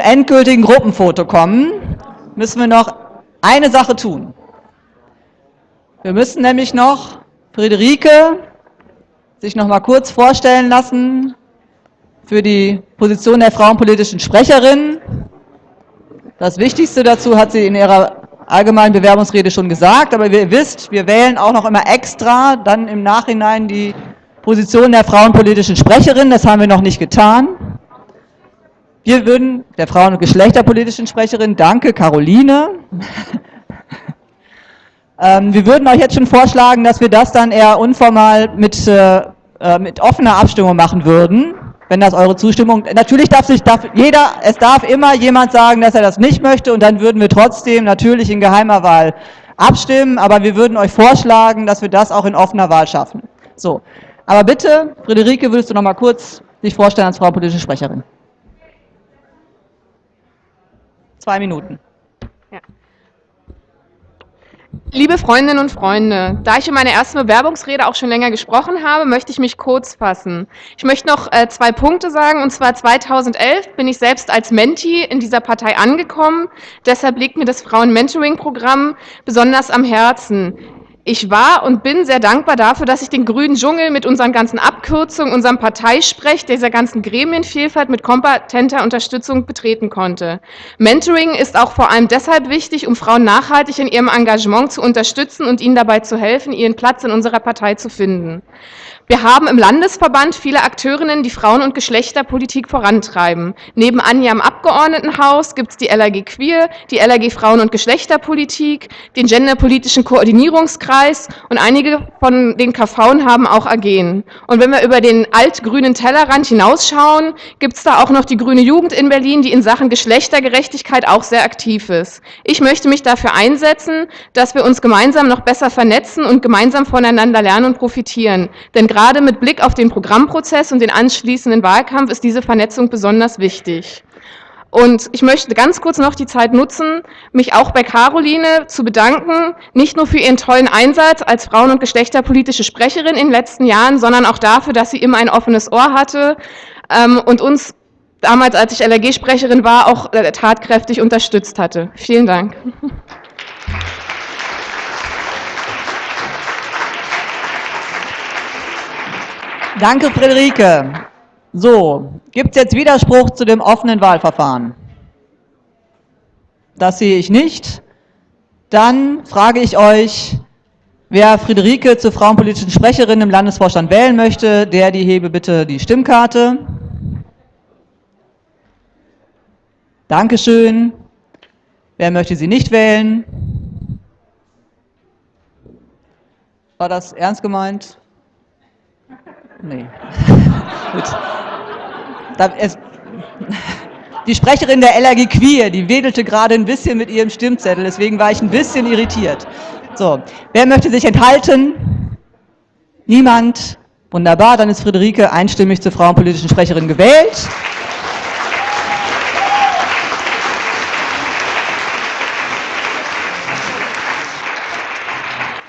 endgültigen Gruppenfoto kommen, müssen wir noch eine Sache tun. Wir müssen nämlich noch Friederike sich noch mal kurz vorstellen lassen für die Position der frauenpolitischen Sprecherin. Das Wichtigste dazu hat sie in ihrer allgemeinen Bewerbungsrede schon gesagt, aber ihr wisst, wir wählen auch noch immer extra dann im Nachhinein die Position der frauenpolitischen Sprecherin. Das haben wir noch nicht getan. Wir würden der Frauen- und Geschlechterpolitischen Sprecherin, danke Caroline, ähm, wir würden euch jetzt schon vorschlagen, dass wir das dann eher unformal mit, äh, äh, mit offener Abstimmung machen würden, wenn das eure Zustimmung, natürlich darf sich darf jeder, es darf immer jemand sagen, dass er das nicht möchte und dann würden wir trotzdem natürlich in geheimer Wahl abstimmen, aber wir würden euch vorschlagen, dass wir das auch in offener Wahl schaffen. So, aber bitte, Friederike, würdest du noch mal kurz dich vorstellen als Frau politische Sprecherin? Zwei Minuten. Ja. Liebe Freundinnen und Freunde, da ich in meiner ersten Bewerbungsrede auch schon länger gesprochen habe, möchte ich mich kurz fassen. Ich möchte noch äh, zwei Punkte sagen, und zwar 2011 bin ich selbst als Menti in dieser Partei angekommen. Deshalb liegt mir das Frauen-Mentoring-Programm besonders am Herzen. Ich war und bin sehr dankbar dafür, dass ich den grünen Dschungel mit unseren ganzen Abkürzungen, unserem Parteisprech, dieser ganzen Gremienvielfalt mit kompetenter Unterstützung betreten konnte. Mentoring ist auch vor allem deshalb wichtig, um Frauen nachhaltig in ihrem Engagement zu unterstützen und ihnen dabei zu helfen, ihren Platz in unserer Partei zu finden. Wir haben im Landesverband viele Akteurinnen, die Frauen- und Geschlechterpolitik vorantreiben. Neben Anja im Abgeordnetenhaus gibt es die LAG Queer, die LAG Frauen- und Geschlechterpolitik, den Genderpolitischen Koordinierungskreis und einige von den KVen haben auch AGen. Und wenn wir über den altgrünen Tellerrand hinausschauen, gibt es da auch noch die Grüne Jugend in Berlin, die in Sachen Geschlechtergerechtigkeit auch sehr aktiv ist. Ich möchte mich dafür einsetzen, dass wir uns gemeinsam noch besser vernetzen und gemeinsam voneinander lernen und profitieren. Denn gerade Gerade mit Blick auf den Programmprozess und den anschließenden Wahlkampf ist diese Vernetzung besonders wichtig. Und ich möchte ganz kurz noch die Zeit nutzen, mich auch bei Caroline zu bedanken, nicht nur für ihren tollen Einsatz als Frauen- und geschlechterpolitische Sprecherin in den letzten Jahren, sondern auch dafür, dass sie immer ein offenes Ohr hatte ähm, und uns damals, als ich LRG-Sprecherin war, auch äh, tatkräftig unterstützt hatte. Vielen Dank. Danke, Friederike. So, gibt es jetzt Widerspruch zu dem offenen Wahlverfahren? Das sehe ich nicht. Dann frage ich euch, wer Friederike zur frauenpolitischen Sprecherin im Landesvorstand wählen möchte, der die hebe bitte die Stimmkarte. Dankeschön. Wer möchte sie nicht wählen? War das ernst gemeint? Nee. Gut. Es, die Sprecherin der LRG Queer, die wedelte gerade ein bisschen mit ihrem Stimmzettel, deswegen war ich ein bisschen irritiert. So, wer möchte sich enthalten? Niemand? Wunderbar, dann ist Friederike einstimmig zur frauenpolitischen Sprecherin gewählt.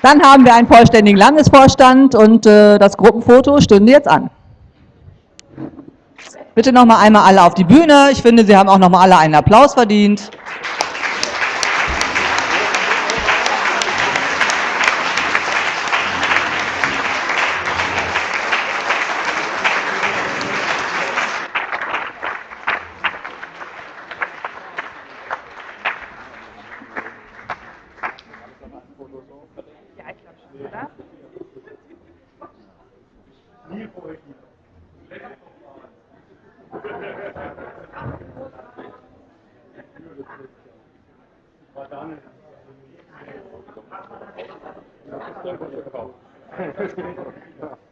Dann haben wir einen vollständigen Landesvorstand und äh, das Gruppenfoto stünde jetzt an. Bitte noch mal einmal alle auf die Bühne. Ich finde, Sie haben auch noch mal alle einen Applaus verdient. Да? Не поздно. Das ist